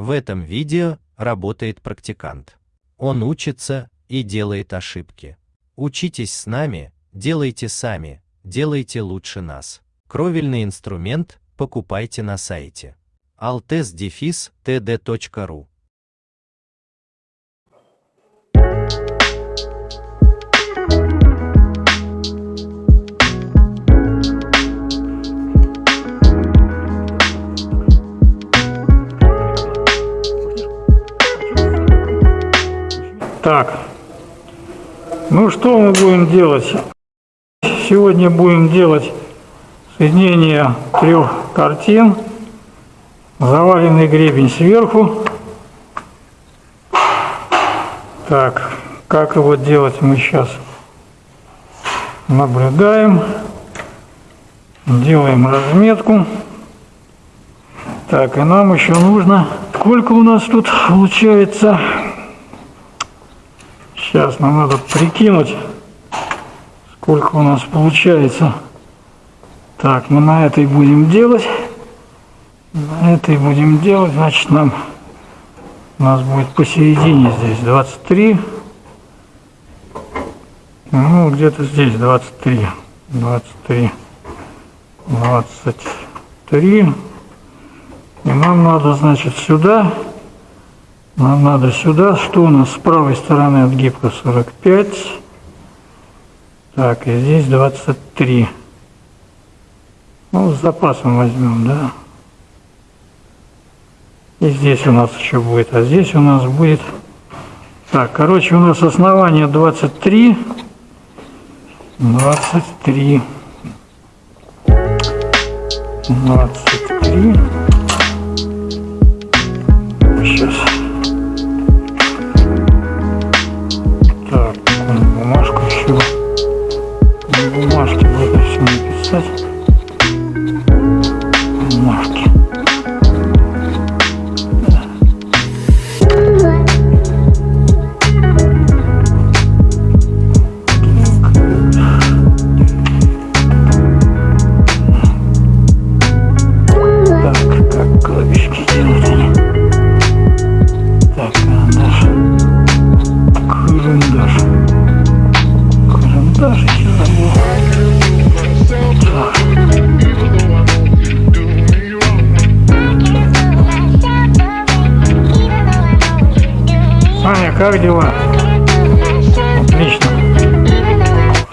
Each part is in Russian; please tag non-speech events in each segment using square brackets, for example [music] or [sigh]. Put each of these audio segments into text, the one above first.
В этом видео работает практикант. Он учится и делает ошибки. Учитесь с нами, делайте сами, делайте лучше нас. Кровельный инструмент покупайте на сайте altes-td.ru Так, ну что мы будем делать? Сегодня будем делать соединение трех картин. Заваленный гребень сверху. Так, как его делать мы сейчас наблюдаем. Делаем разметку. Так, и нам еще нужно... Сколько у нас тут получается? Сейчас нам надо прикинуть, сколько у нас получается. Так, мы на этой будем делать. На этой будем делать, значит, нам у нас будет посередине здесь 23. Ну, где-то здесь 23. 23. 23. И нам надо, значит, сюда нам надо сюда, что у нас с правой стороны от гибка 45. Так, и здесь 23. Ну, с запасом возьмем, да. И здесь у нас еще будет, а здесь у нас будет... Так, короче, у нас основание 23. 23. 23. Сейчас. Как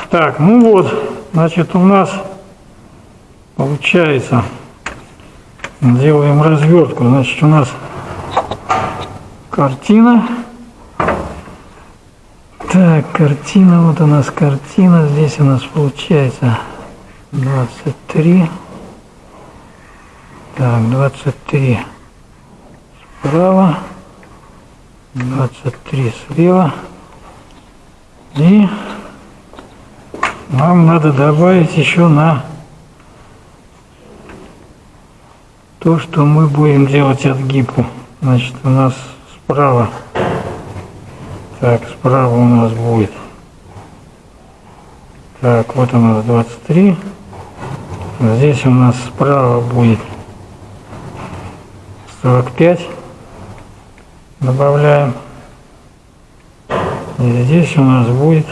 Так, ну вот, значит, у нас получается, делаем развертку, значит, у нас картина. Так, картина, вот у нас картина, здесь у нас получается 23. Так, 23 справа. 23 слева. И нам надо добавить еще на то, что мы будем делать отгибку. Значит, у нас справа. Так, справа у нас будет. Так, вот у нас 23. Здесь у нас справа будет 45 добавляем. И здесь у нас будет,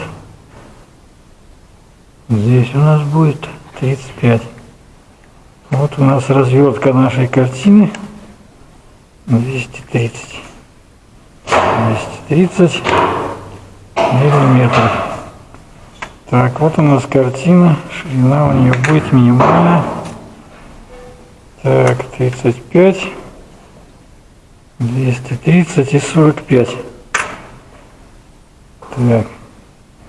здесь у нас будет 35. Вот у нас развертка нашей картины 230. 230 миллиметров. Так, вот у нас картина, ширина у нее будет минимальная. Так, 35. 230 и 45. Так,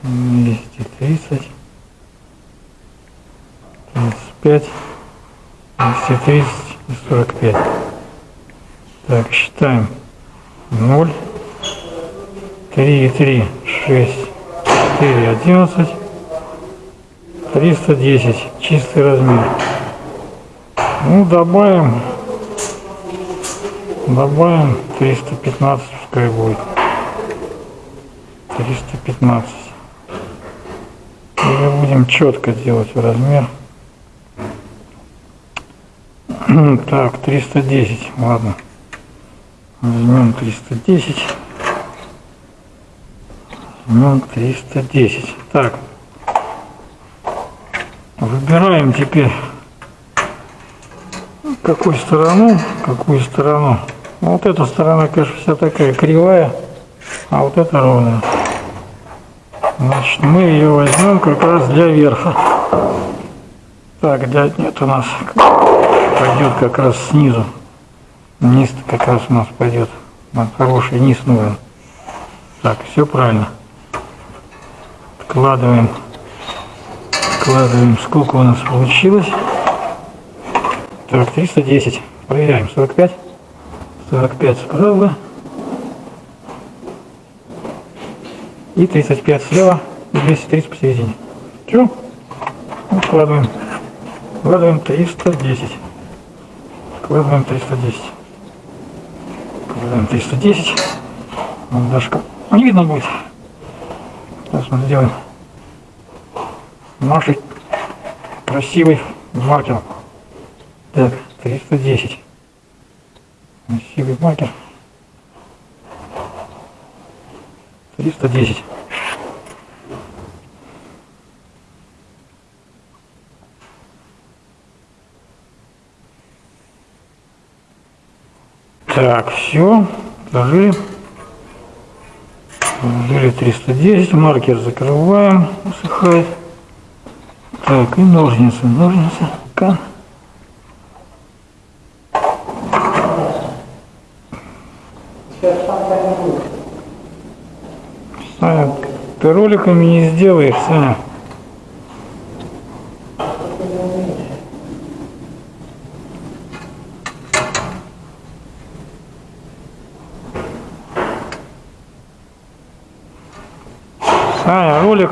230, 35, 230 и 45. Так, считаем. 0, 3 3, 6, 4, 11, 310. Чистый размер. Ну, добавим Добавим 315 пускай будет. 315. Или будем четко делать размер. Так, 310, ладно. Возьмем 310. Возьмем 310. Так. Выбираем теперь какую сторону, какую сторону. Вот эта сторона, конечно, вся такая кривая, а вот эта ровная. Значит, мы ее возьмем как раз для верха. Так, для, нет, у нас пойдет как раз снизу. Низ как раз у нас пойдет. Нам хороший низ нужен. Так, все правильно. Вкладываем. Вкладываем, сколько у нас получилось. Так, 310. Проверяем. 45. 45 справа. И 35 слева. И 230 посередине. Все. Вкладываем. Вкладываем 310. Вкладываем 310. Вкладываем 310. Вот даже не видно будет. Сейчас мы сделаем нашей красивый маркер. Так, 310. Красивый маркер. 310. Так, все, положили. Положили 310, маркер закрываем, усыхает. Так, и ножницы, ножницы. Ка. Саня, ты роликами не сделаешь, Саня.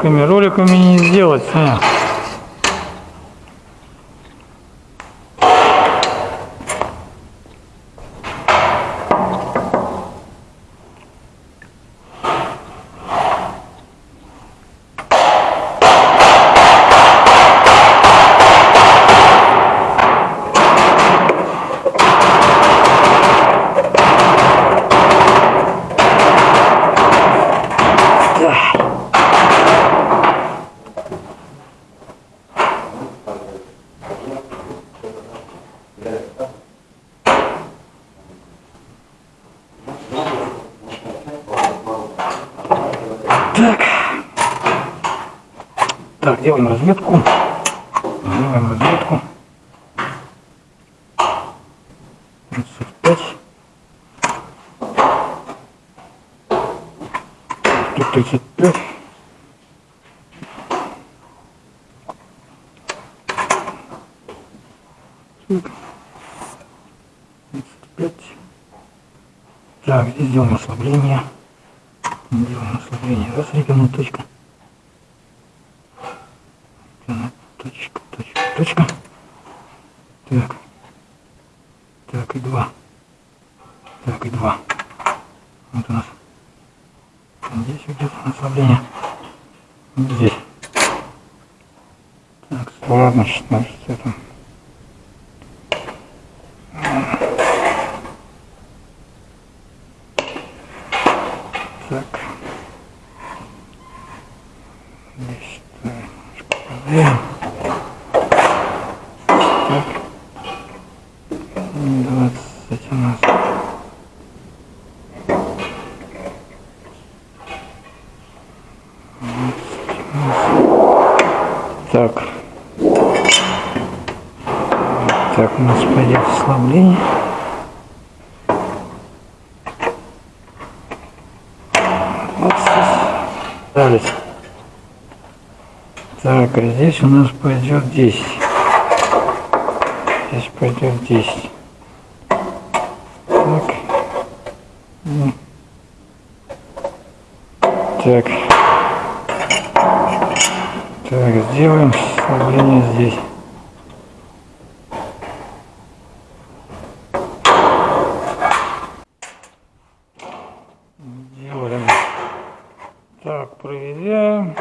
Роликами, роликами не сделать. Так, делаем. Делаем разметку. 35. Тут 35. Так. 35. Так, здесь сделаем ослабление. Делаем ослабление. Раз, ребенок, точка. Ребенок, точка, точка, точка. Так. Так, и два. Так, и два. Вот у нас. Здесь где-то ослабление. Вот здесь. Так, ладно, значит, это... Так. Здесь немножко проверим. Так. 20 у нас. Так. Так, у нас пойдет ослабление. Вот Далее. Так, а здесь у нас пойдет 10. Здесь пойдет 10. Так. М. Так. Так, сделаем ослабление здесь. Делаем. Так, проверяем.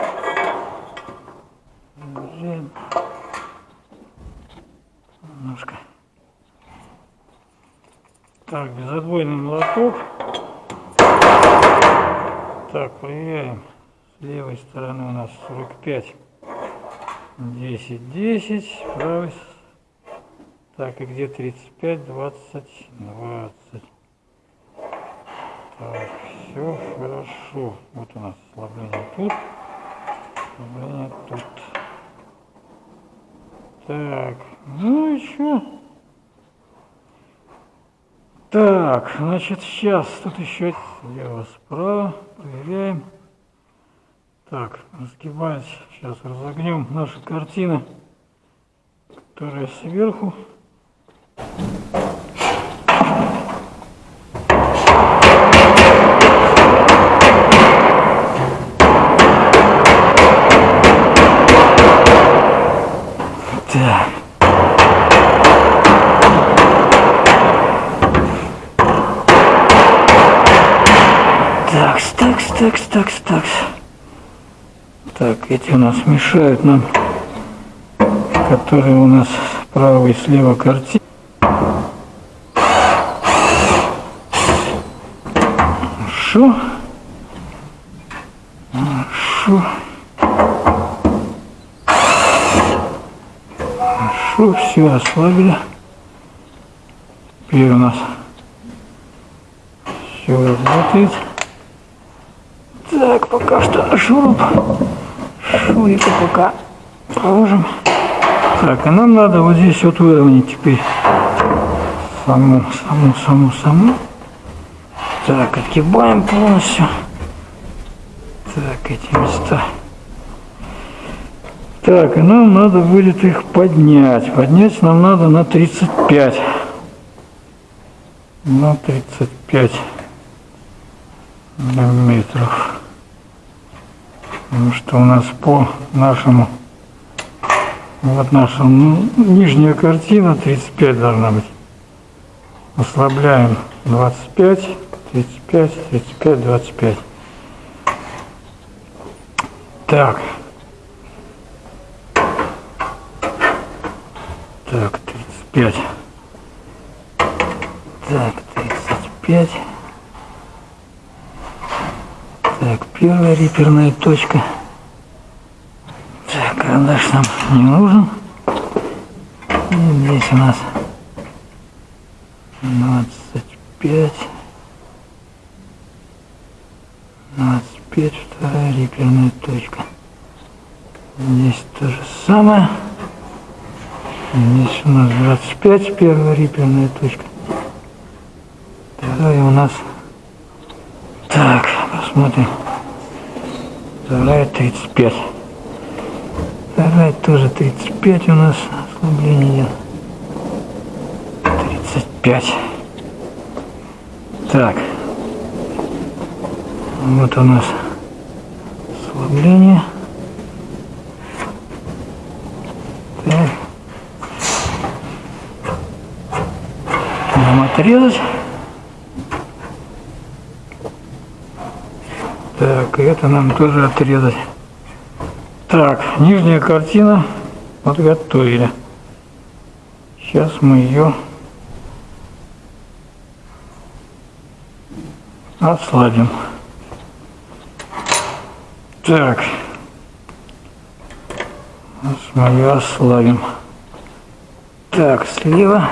Проверяем. Немножко. Так, безотбойный молоток. Так, проверяем. С левой стороны у нас 45. 10, 10. С правой. Так, и где 35, 20, 20. Так, все хорошо. Вот у нас ослабление тут. Ослабление тут. Так, ну и что? Так, значит, сейчас тут еще слева, справа, проверяем. Так, разгибать, сейчас разогнем наши картины, которая сверху. Такс, такс, такс. Так, эти у нас мешают нам, которые у нас справа и слева картины. Хорошо. Хорошо. Хорошо, все ослабили. Теперь у нас все работает. Так, пока что шуруп. Шурика пока положим. Так, а нам надо вот здесь вот выровнять теперь саму, саму, саму, саму. Так, отгибаем полностью. Так, эти места. Так, и нам надо будет их поднять. Поднять нам надо на 35. На 35 миллиметров. Потому что у нас по нашему, вот наша ну, нижняя картина 35 должна быть. Ослабляем 25, 35, 35, 25. Так. Так, 35. Так, 35. Так, первая реперная точка. Так, карандаш нам не нужен. И здесь у нас 25. 25, вторая реперная точка. Здесь то же самое. Здесь у нас 25, первая реперная точка. Вторая у нас... Посмотрим. Вторая 35. Вторая тоже 35 у нас ослабление. 35. Так. Вот у нас ослабление. Так. Нам отрезать. Так, и это нам тоже отрезать. Так, нижняя картина подготовили. Сейчас мы ее ослабим. Так. Сейчас мы ее ослабим. Так, слева.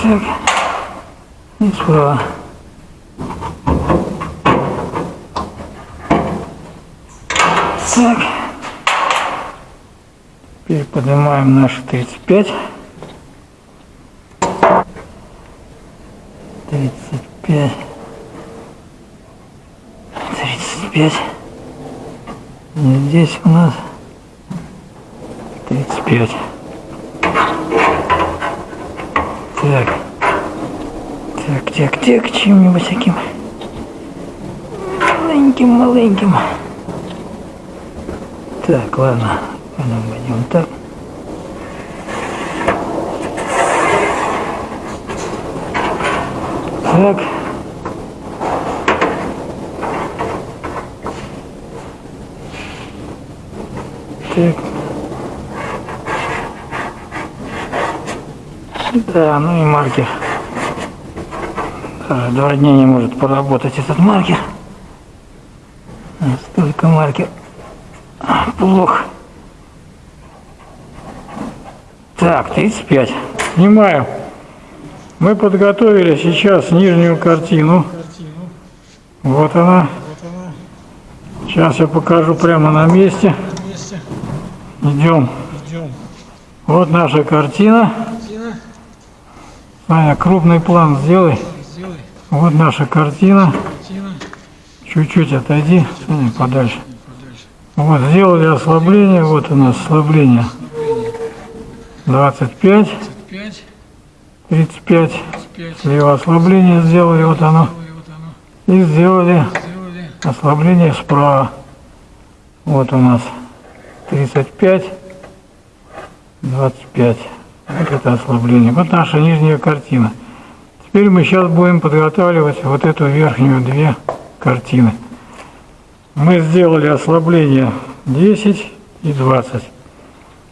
Так. И справа. Так. Теперь поднимаем наши 35. 35. 35. И здесь у нас 35. Так. Так, так, так, чем-нибудь таким маленьким-маленьким. Так, ладно, пойдем так. Так. Так. Да, ну и маркер. Даже два дня не может поработать этот маркер. Столько маркер. Плохо. Так, 35. Снимаю. Мы подготовили сейчас нижнюю картину. Вот она. Сейчас я покажу прямо на месте. Идем. Вот наша картина. Саня, крупный план сделай. Вот наша картина. Чуть-чуть отойди, Саня, подальше. Вот, сделали ослабление. Вот у нас ослабление. 25. 35. Слева ослабление сделали, вот оно. И сделали ослабление справа. Вот у нас 35, 25. Вот это ослабление. Вот наша нижняя картина. Теперь мы сейчас будем подготавливать вот эту верхнюю две картины. Мы сделали ослабление 10 и 20.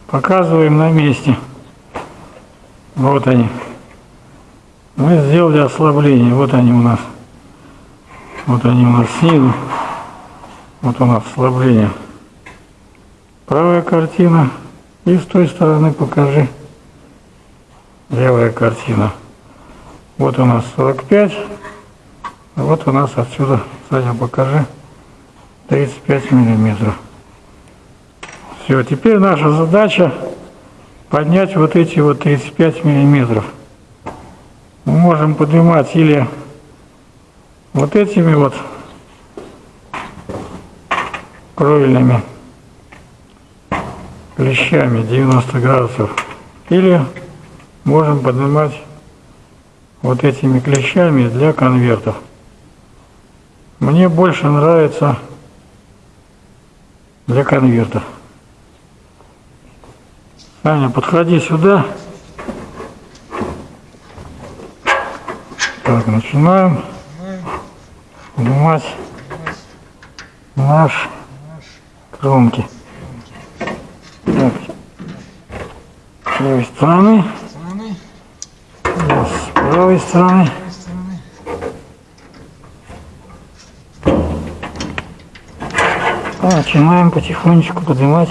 Показываем на месте. Вот они. Мы сделали ослабление. Вот они у нас. Вот они у нас снизу. Вот у нас ослабление. Правая картина. И с той стороны покажи. Левая картина. Вот у нас 45. А вот у нас отсюда, Саня, покажи. 35 миллиметров. Все, теперь наша задача поднять вот эти вот 35 миллиметров. Мы можем поднимать или вот этими вот кровельными клещами 90 градусов или можем поднимать вот этими клещами для конвертов. Мне больше нравится для конвертов. Аня, подходи сюда. Так, начинаем снимать наш кромки. Так, с левой стороны, правой стороны. Начинаем потихонечку поднимать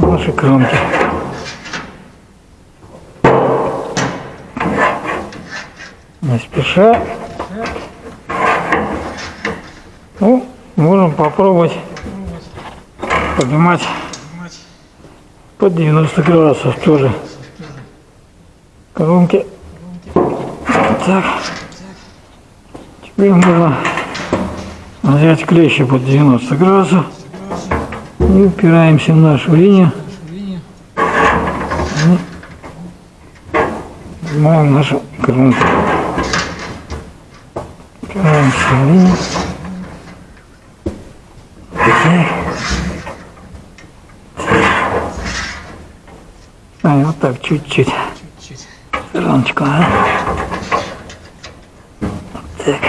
наши кромки. Не спеша. Ну, можем попробовать поднимать под 90 градусов тоже кромки. Так. Теперь можно взять клещи под 90 градусов и упираемся в нашу линию. Снимаем нашу кромку. Упираемся в линию. А, вот так чуть-чуть. Стороночку, а? Так.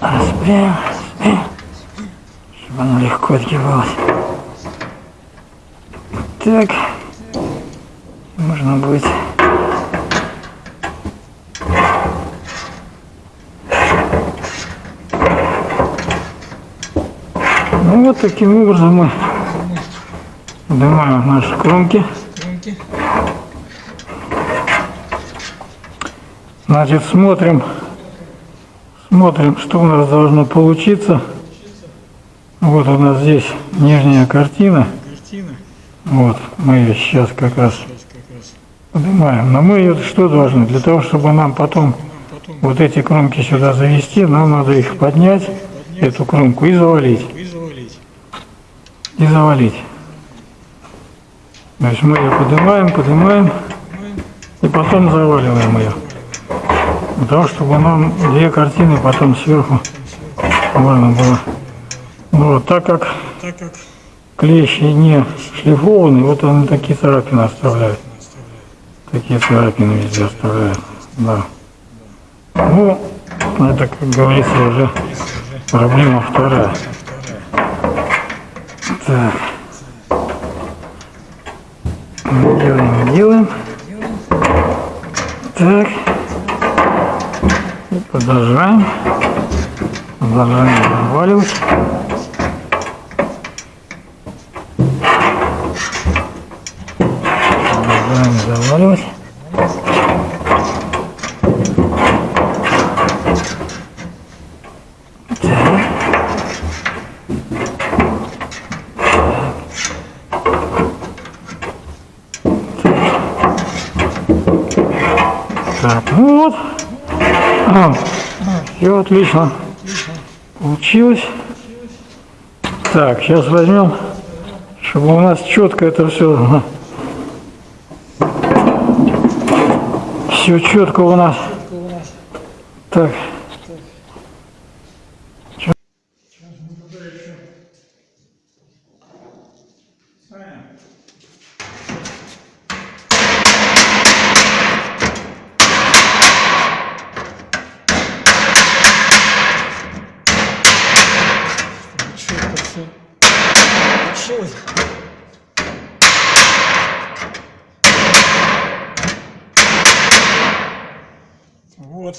Распрям, распрям. Чтобы она легко отгибалась. Так. Можно будет Ну вот таким образом мы поднимаем наши кромки. Значит, смотрим, смотрим, что у нас должно получиться. Вот у нас здесь нижняя картина. Вот, мы ее сейчас как раз поднимаем. Но мы ее что должны? Для того, чтобы нам потом вот эти кромки сюда завести, нам надо их поднять, эту кромку, и завалить. И завалить. Есть мы ее поднимаем, поднимаем, и потом заваливаем ее. Для того, чтобы нам две картины потом сверху можно было. Вот, так как клещи не шлифованы, вот они такие царапины оставляют. Такие царапины везде оставляют. Да. Ну, это, как говорится, уже проблема вторая. Так. Делаем, делаем. Так. И продолжаем. Продолжаем заваливать. Продолжаем заваливать. Так, ну вот. все отлично. Получилось. Так, сейчас возьмем, чтобы у нас четко это все. [laughs] Все четко у нас. Так. четко все получилось. Вот.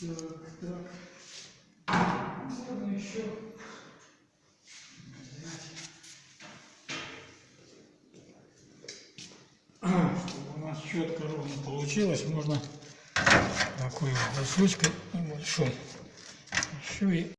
Так, так. Можно еще чтобы у нас четко ровно получилось, можно такой вот досочкой небольшой. Еще и